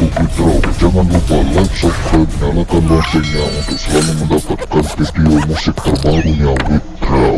YouTube Bro Jangan lupa like, subscribe, nyalakan loncengnya Untuk selalu mendapatkan video musik terbarunya Withdraw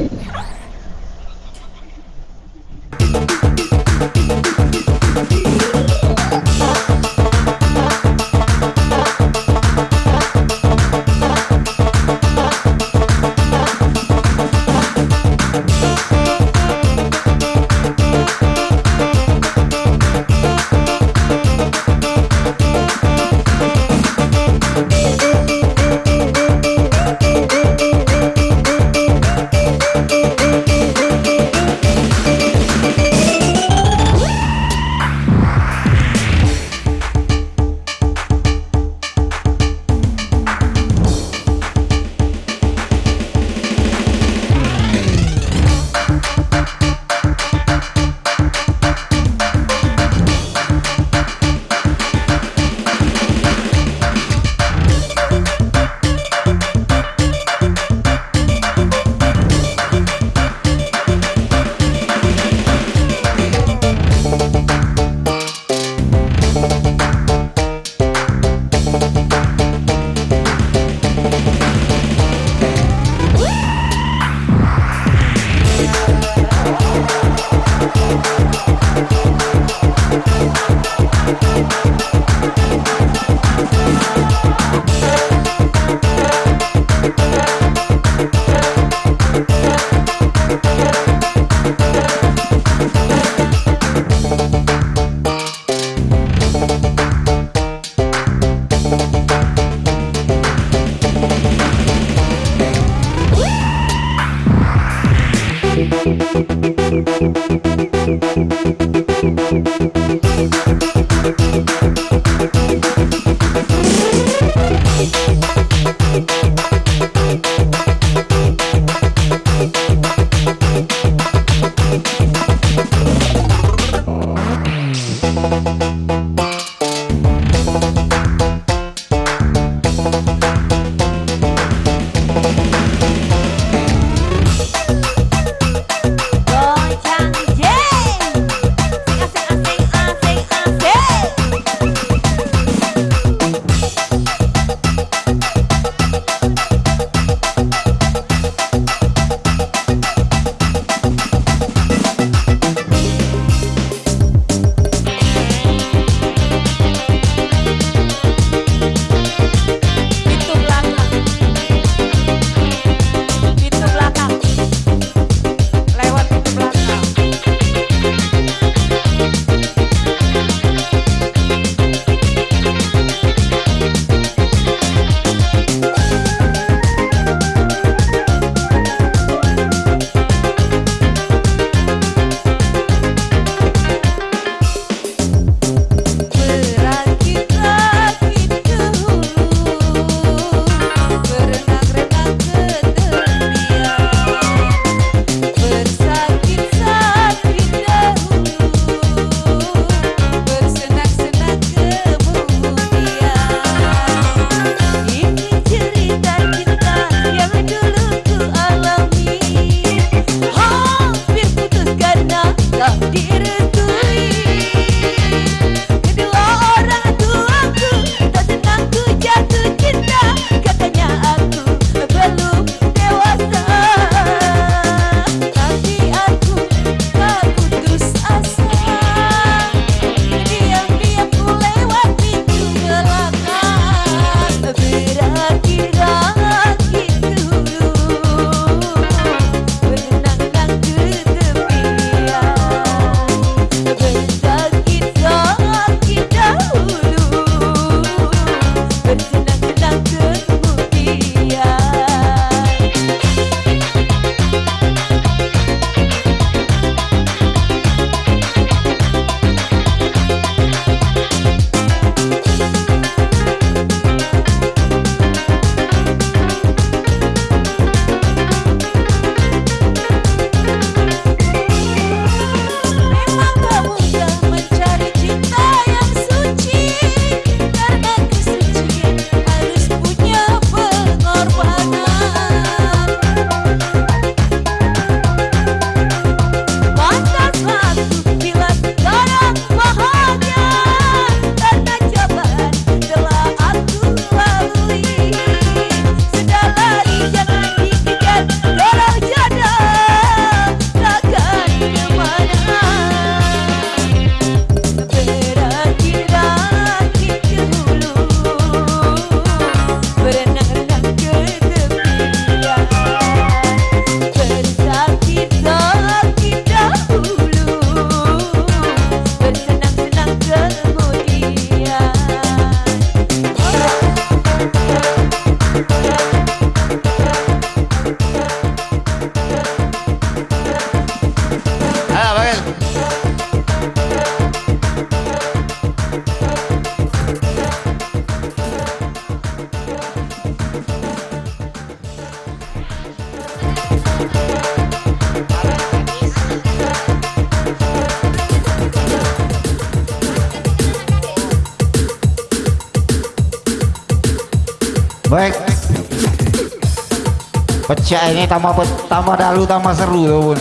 pecah ini tambah tambah dalu tambah seru tuh pun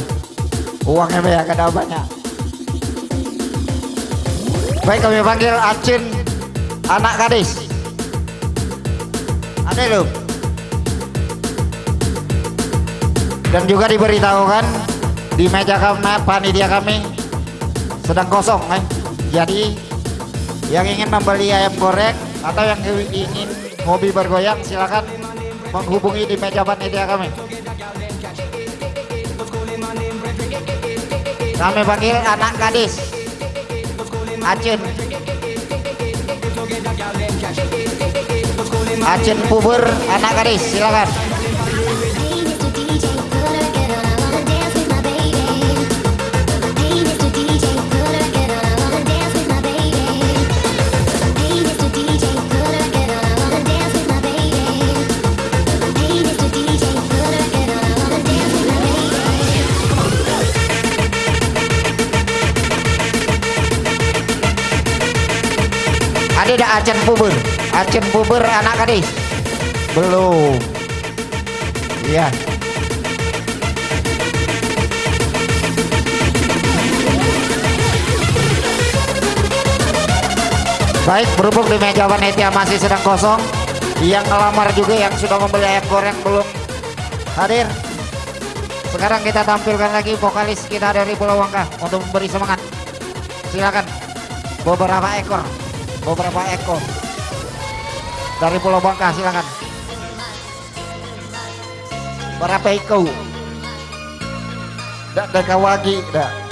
uangnya banyak ada banyak. Baik kami panggil Acin anak gadis. Ada lu dan juga diberitahukan di meja kami panitia kami sedang kosong kan jadi yang ingin membeli ayam goreng atau yang ingin hobi bergoyang silakan menghubungi di meja panitia kami. Kami panggil anak gadis. Acun Acun Puber anak gadis silakan ada dah Acen Puber. Acen Puber anak gadis belum. Iya. Baik berhubung di meja panitia masih sedang kosong yang ngelamar juga yang sudah membeli ayam goreng belum hadir. Sekarang kita tampilkan lagi vokalis kita dari Pulau Wangka untuk memberi semangat. Silakan beberapa ekor beberapa ekor. Dari Pulau Bangka silakan. Berapa ekor? Dak dak kawagi dak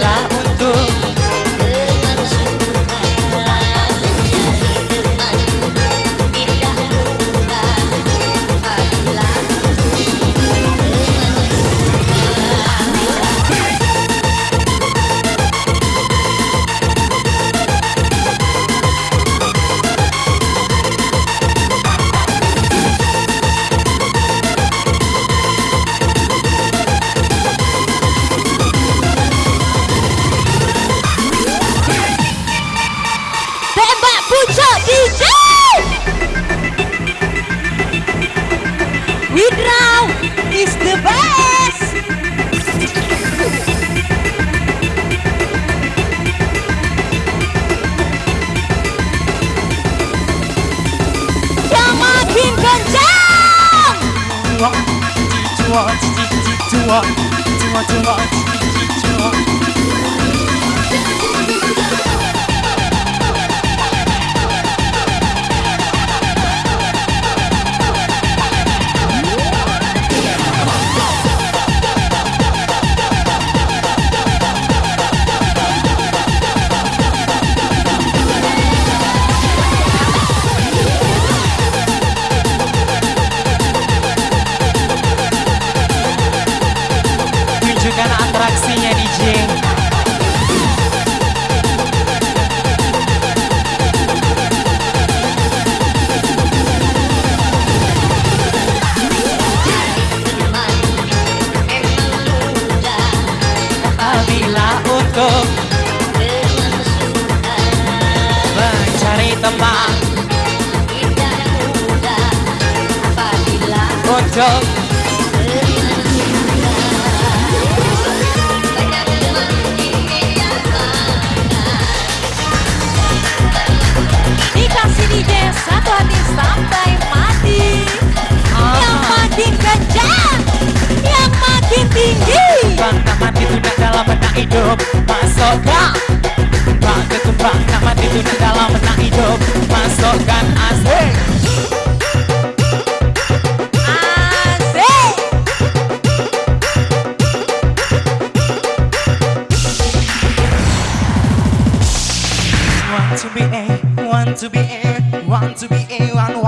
la Cok Dikasih DJ tuh hati sampai mati ah. Yang makin kencang Yang makin tinggi Tantangan ditunda dalam benak hidup Masukkan Bang ketumbang Tantangan ditunda dalam benak hidup Masukkan asik to be in, want to be in, want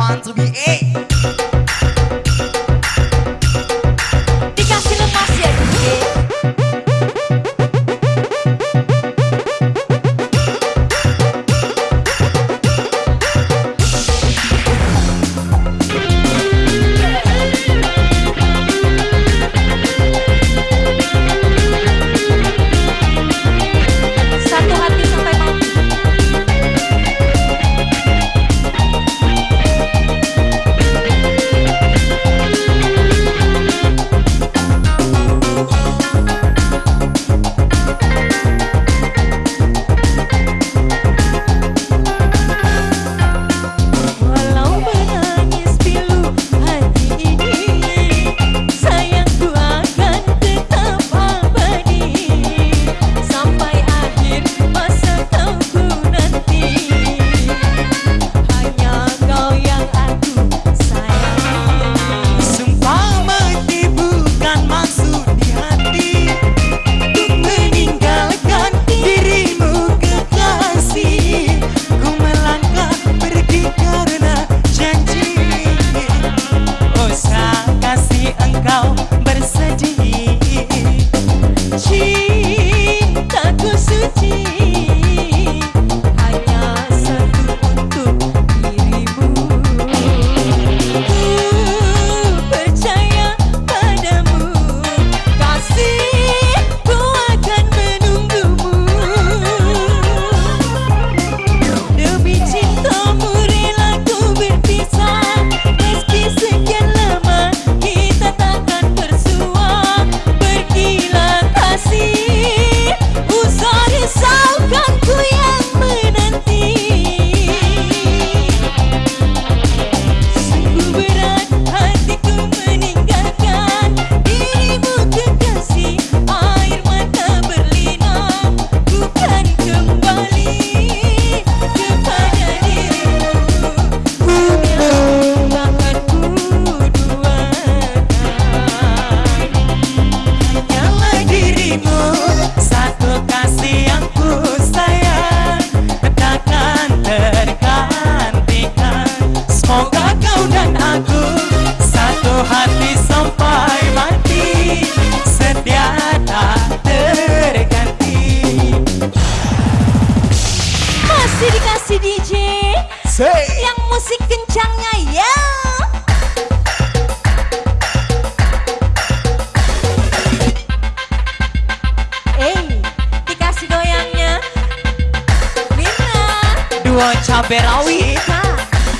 dua cabai rawit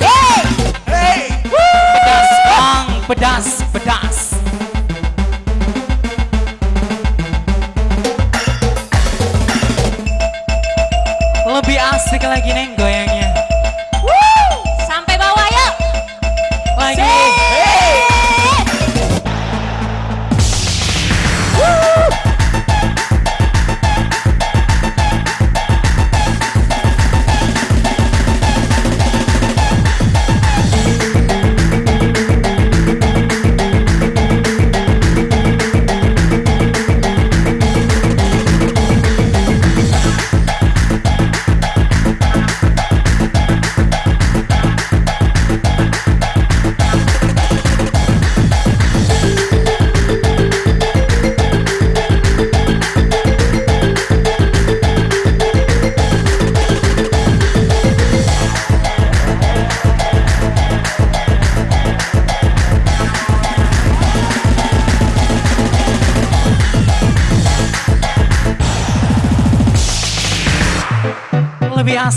hey. Hey. Pedas bang, pedas, pedas Lebih asik lagi neng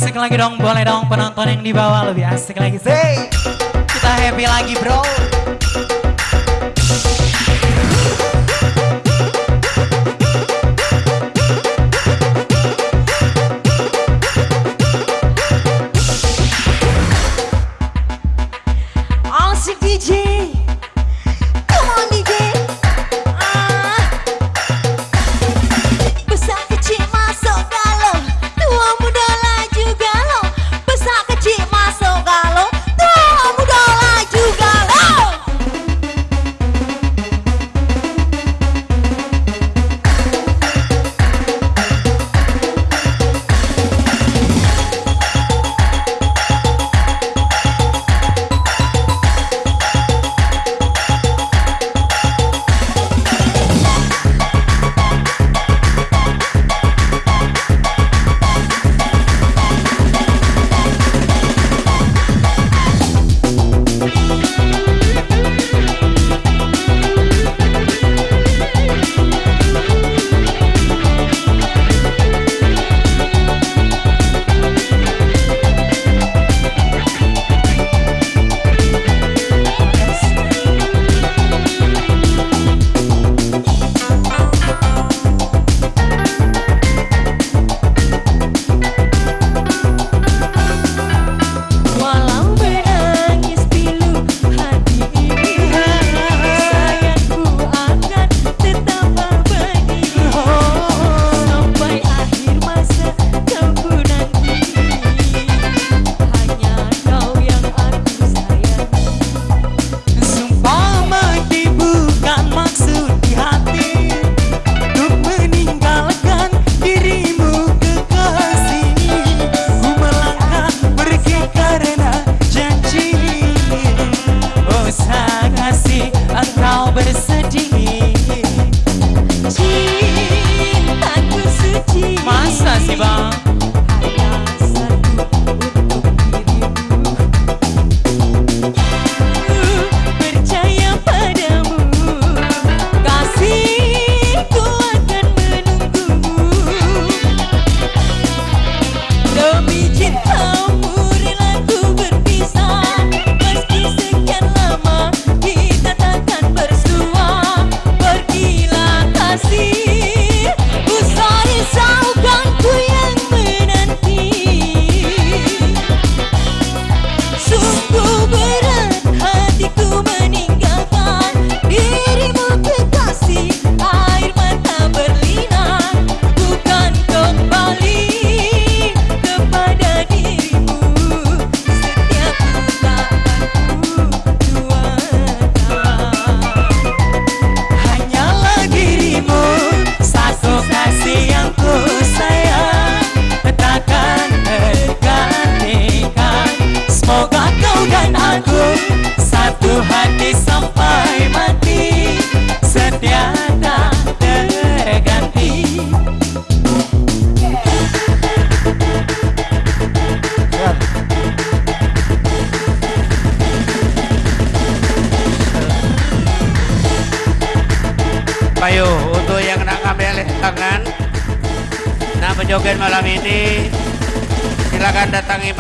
asik lagi dong boleh dong penonton yang di bawah lebih asik lagi. Sih kita happy lagi bro.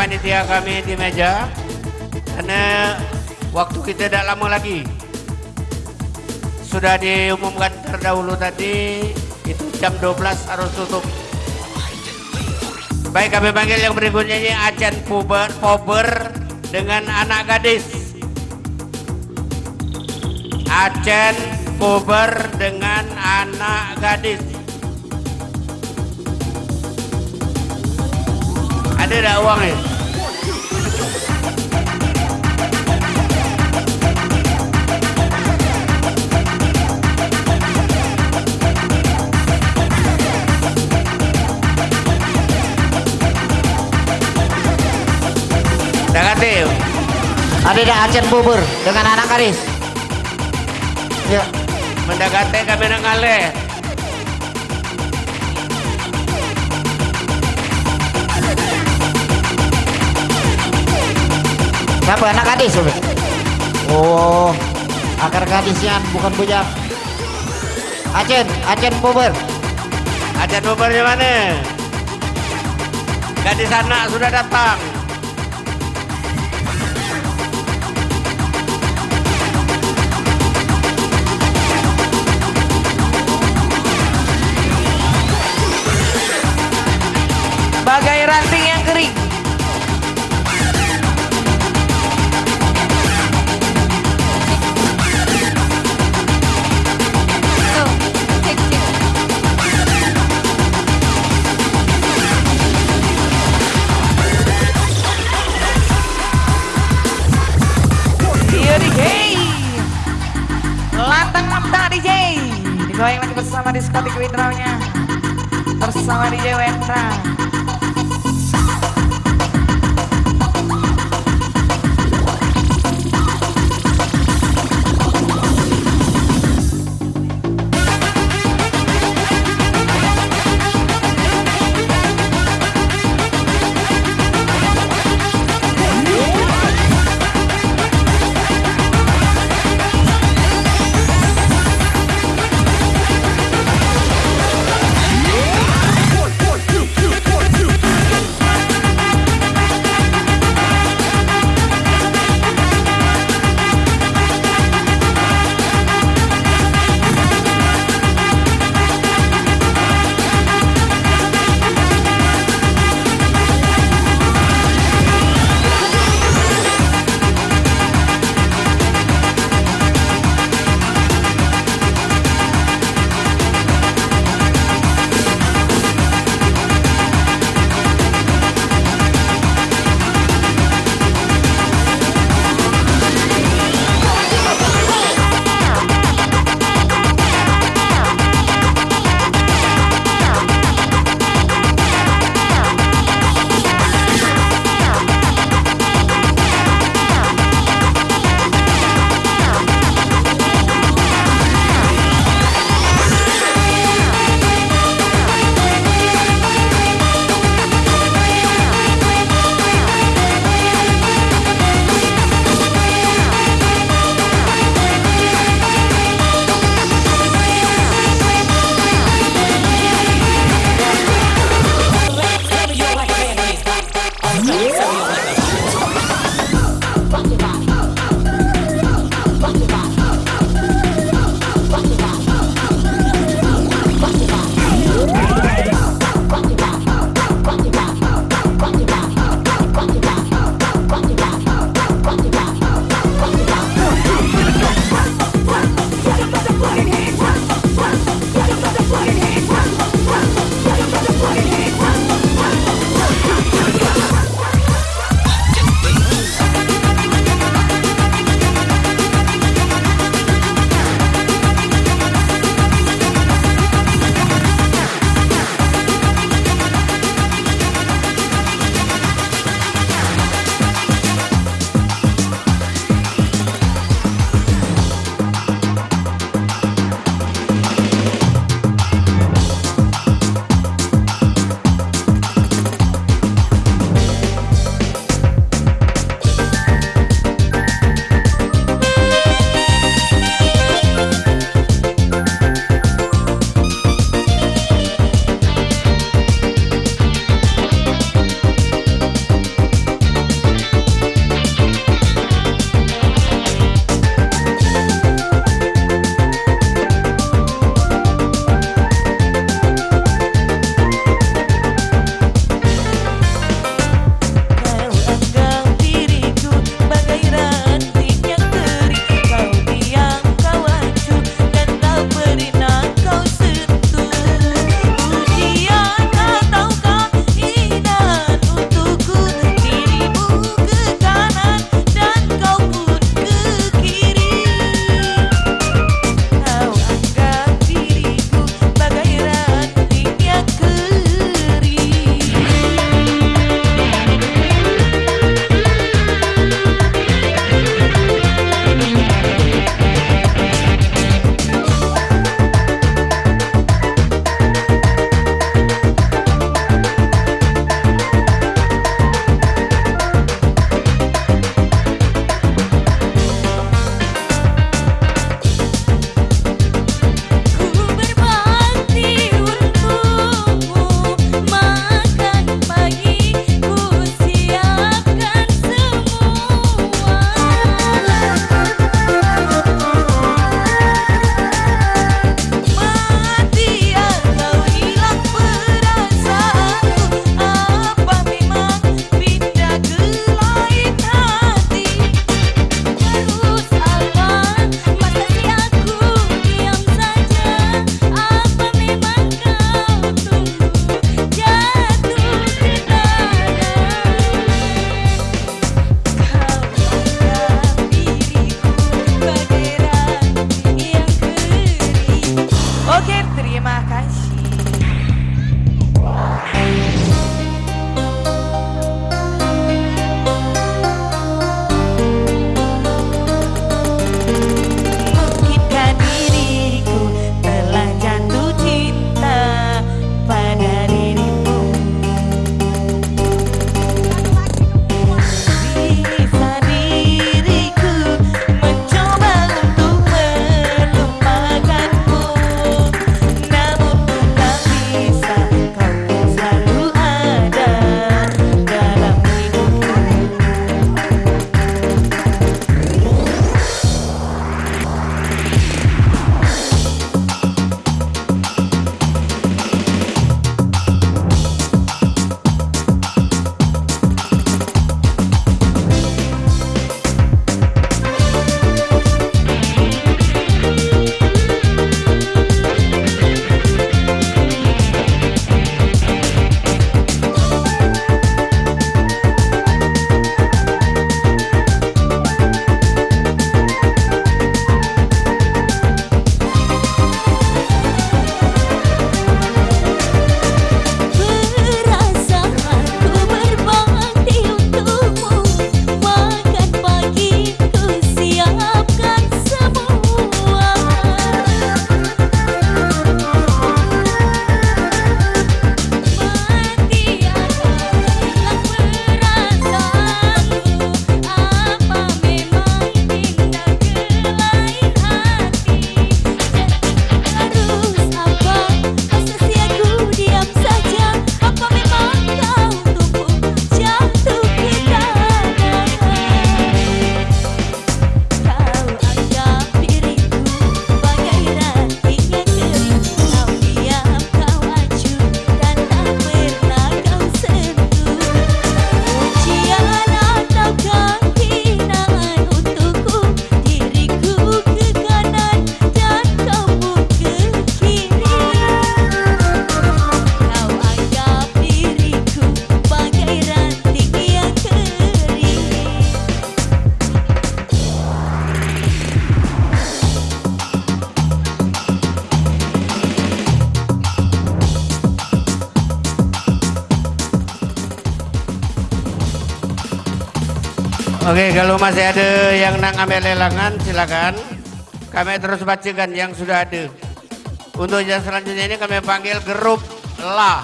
Panitia kami di meja Karena waktu kita tidak lama lagi. Sudah diumumkan terdahulu tadi Itu jam 12 harus tutup. Baik kami panggil yang berikutnya ini Ajan Puber, Pober dengan anak gadis. Acen Puber dengan anak gadis. Ada tak uang kata Ada dah Acen bubur dengan anak garis. Ya, mendekati kami nak ngalih. siapa anak gadis? Oh, akar gadisnya bukan bujang. Acen, Acen bubur. Ajan Bubur di mana? Gadis anak sudah datang. Bagai ranting yang kering. Iya Digoyang lagi bersama diskotik Windraw-nya Bersama DJ Wendra Oke, kalau masih ada yang nak ambil lelangan silakan. Kami terus bacakan yang sudah ada. Untuk yang selanjutnya ini kami panggil grup La.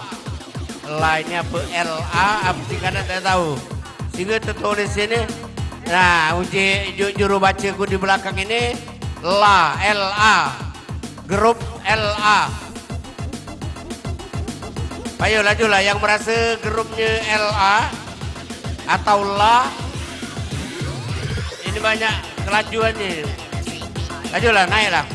La ini apa? L A apa singkatan saya tahu. Sehingga tertulis sini. Nah, uji ju- juru bacaku di belakang ini La L. Grup L A. Ayo lajulah yang merasa grupnya LA atau La ini banyak kelajuannya. Lajulah naiklah.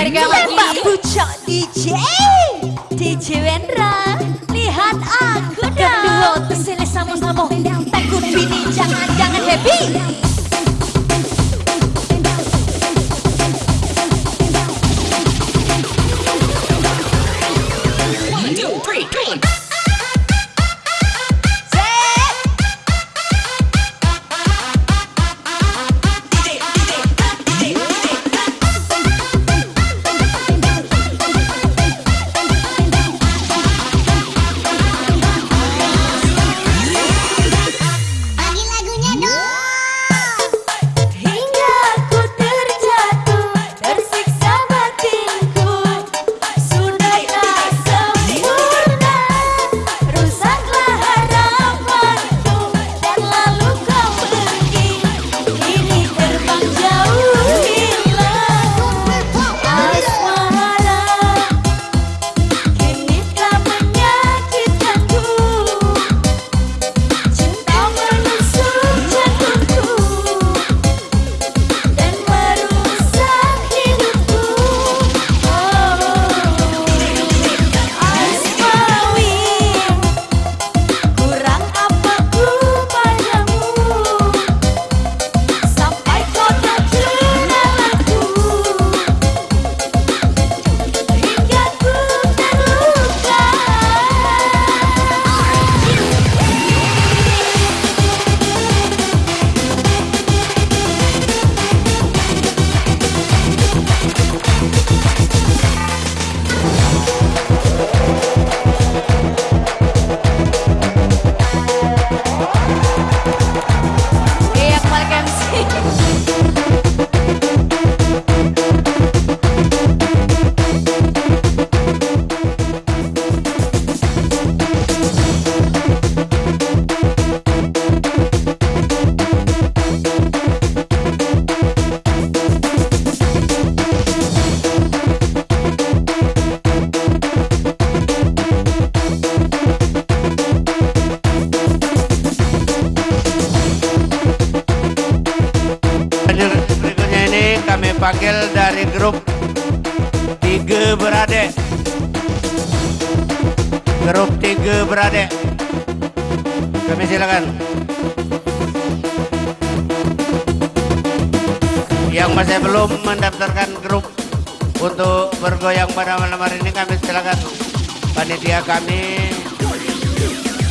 Iya, Mbak Pucok DJ. DJ Wendra, lihat aku dong. Kedua tersele sama-sama. Takut bini jangan-jangan happy. mendaftarkan grup untuk bergoyang pada malam hari ini kami silakan panitia kami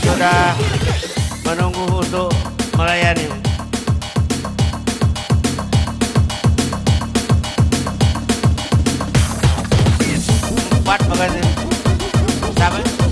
sudah menunggu untuk melayani. Empat makasih. Sampai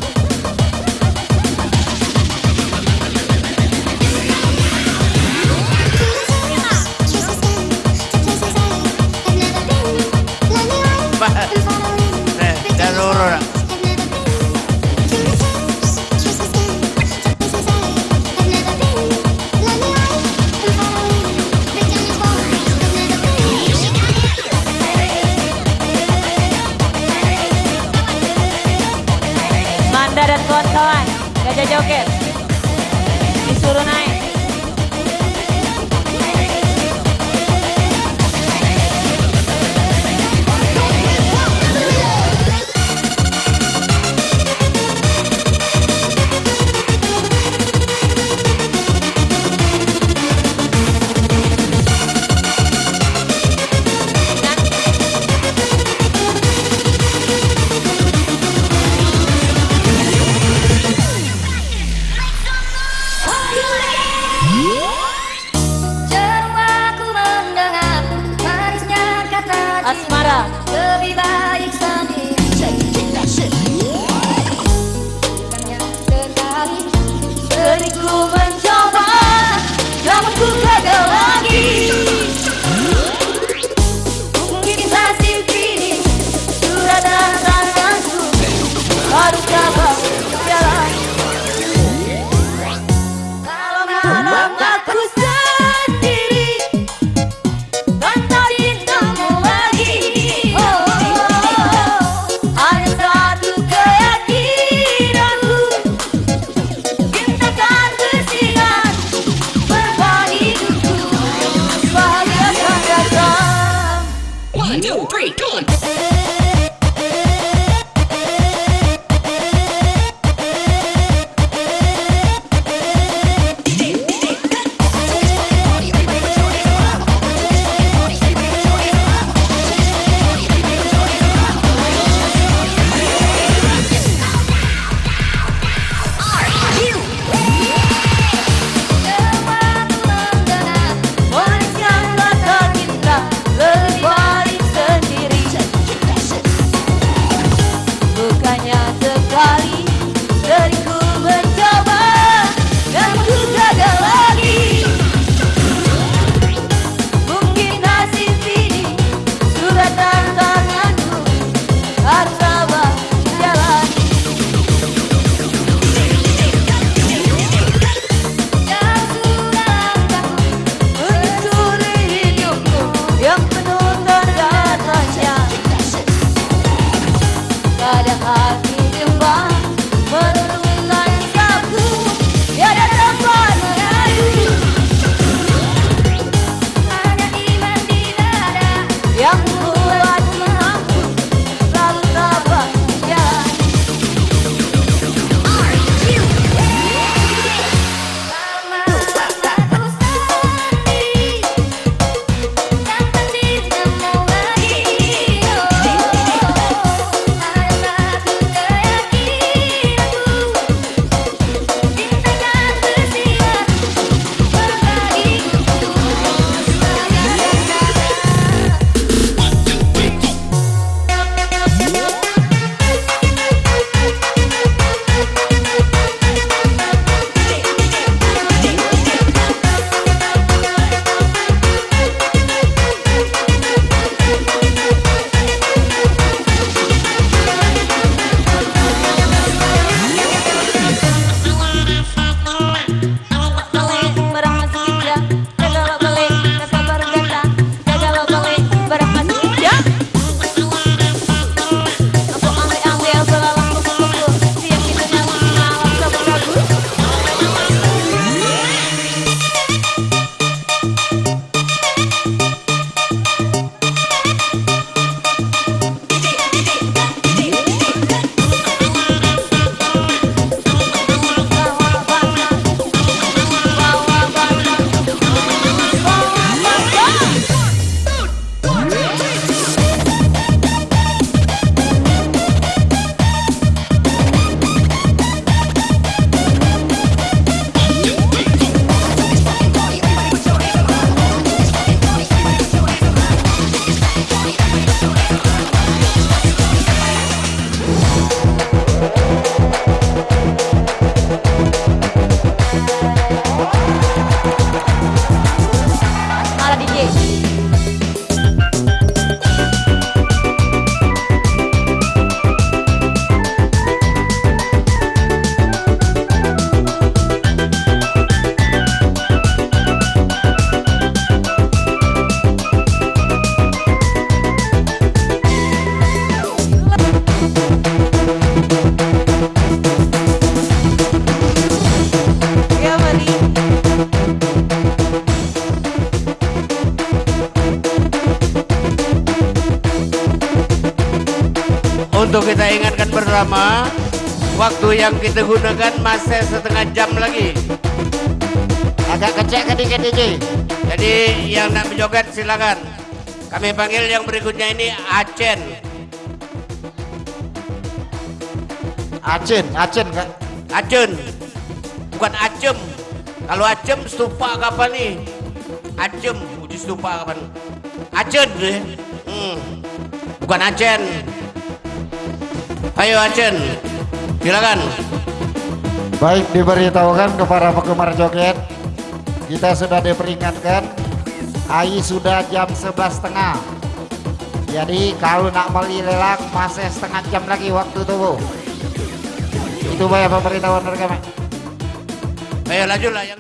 waktu yang kita gunakan masih setengah jam lagi. Agak kecek sedikit DJ. jadi yang nak berjoget silakan. Kami panggil yang berikutnya ini Acen. Acen, Acen kak. Acen. Bukan Acem. Kalau Acem stupa kapan nih Acem. Uji stupa kapan Acen deh hmm. bukan Acen. Ayo Acen silakan. Baik diberitahukan kepada penggemar joget Kita sudah diperingatkan AI sudah jam 11.30 Jadi kalau nak beli lelang masih setengah jam lagi waktu tubuh. Itu banyak pemberitahuan dari kami ayo lanjutlah yang